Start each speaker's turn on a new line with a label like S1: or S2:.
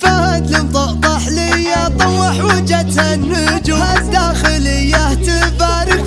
S1: فهد لمطقطح لي طوح وجهة النجوم. الداخلية تبارك